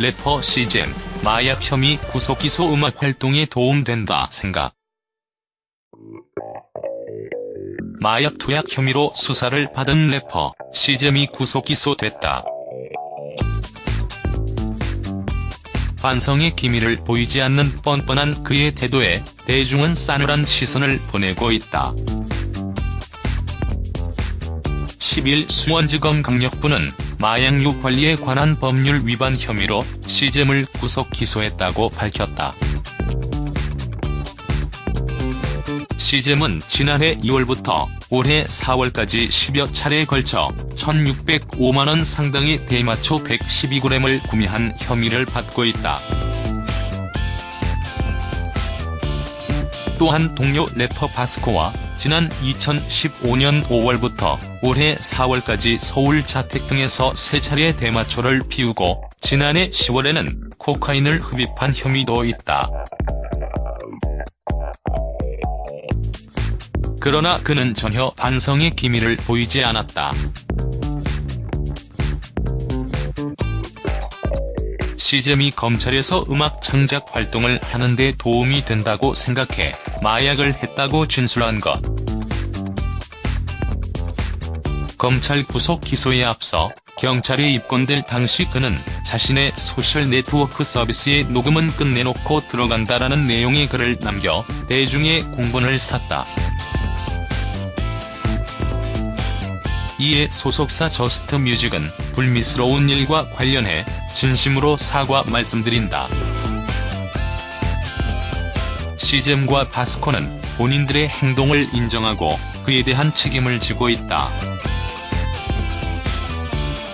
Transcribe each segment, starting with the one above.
래퍼 시잼, 마약 혐의 구속 기소 음악 활동에 도움된다 생각. 마약 투약 혐의로 수사를 받은 래퍼 시잼이 구속 기소됐다. 반성의 기미를 보이지 않는 뻔뻔한 그의 태도에 대중은 싸늘한 시선을 보내고 있다. 10일 수원지검 강력부는 마약류 관리에 관한 법률 위반 혐의로 시잼을 구속 기소했다고 밝혔다. 시잼은 지난해 2월부터 올해 4월까지 10여 차례에 걸쳐 1,605만원 상당의 대마초 112g을 구매한 혐의를 받고 있다. 또한 동료 래퍼 바스코와 지난 2015년 5월부터 올해 4월까지 서울 자택 등에서 세 차례 대마초를 피우고 지난해 10월에는 코카인을 흡입한 혐의도 있다. 그러나 그는 전혀 반성의 기미를 보이지 않았다. 씨잼이 검찰에서 음악 창작 활동을 하는 데 도움이 된다고 생각해 마약을 했다고 진술한 것. 검찰 구속 기소에 앞서 경찰에 입건될 당시 그는 자신의 소셜 네트워크 서비스의 녹음은 끝내놓고 들어간다라는 내용의 글을 남겨 대중의 공분을 샀다. 이에 소속사 저스트뮤직은 불미스러운 일과 관련해 진심으로 사과 말씀드린다. 시잼과 바스코는 본인들의 행동을 인정하고 그에 대한 책임을 지고 있다.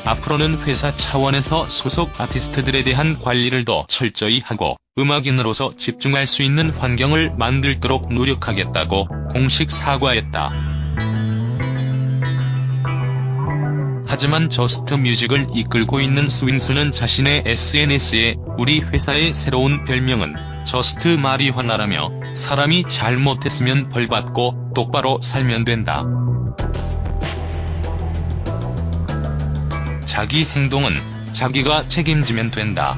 앞으로는 회사 차원에서 소속 아티스트들에 대한 관리를 더 철저히 하고 음악인으로서 집중할 수 있는 환경을 만들도록 노력하겠다고 공식 사과했다. 하지만 저스트 뮤직을 이끌고 있는 스윙스는 자신의 SNS에 우리 회사의 새로운 별명은 저스트 마리화나라며 사람이 잘못했으면 벌받고 똑바로 살면 된다. 자기 행동은 자기가 책임지면 된다.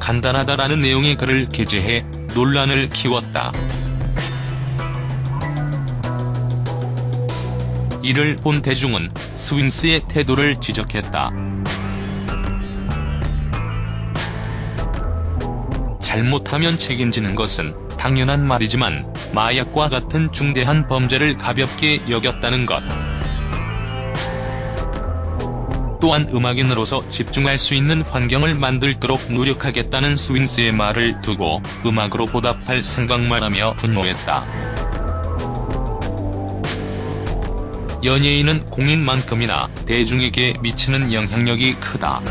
간단하다라는 내용의 글을 게재해 논란을 키웠다. 이를 본 대중은 스윙스의 태도를 지적했다. 잘못하면 책임지는 것은 당연한 말이지만 마약과 같은 중대한 범죄를 가볍게 여겼다는 것. 또한 음악인으로서 집중할 수 있는 환경을 만들도록 노력하겠다는 스윙스의 말을 두고 음악으로 보답할 생각만 하며 분노했다. 연예인은 공인만큼이나 대중에게 미치는 영향력이 크다.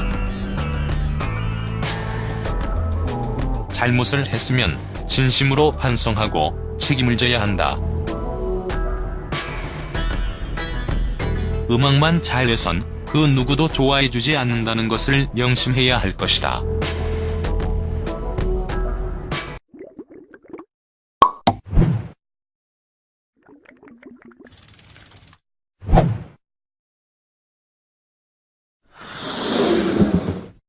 잘못을 했으면 진심으로 반성하고 책임을 져야 한다. 음악만 잘해선 그 누구도 좋아해주지 않는다는 것을 명심해야 할 것이다.